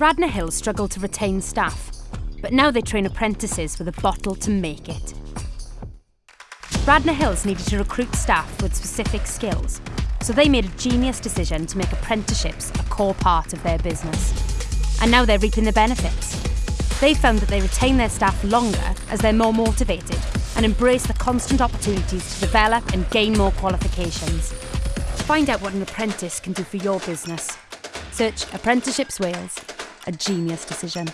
Radnor Hill struggled to retain staff, but now they train apprentices with a bottle to make it. Radnor Hills needed to recruit staff with specific skills, so they made a genius decision to make apprenticeships a core part of their business. And now they're reaping the benefits. They found that they retain their staff longer as they're more motivated and embrace the constant opportunities to develop and gain more qualifications. Find out what an apprentice can do for your business. Search Apprenticeships Wales, a genius decision.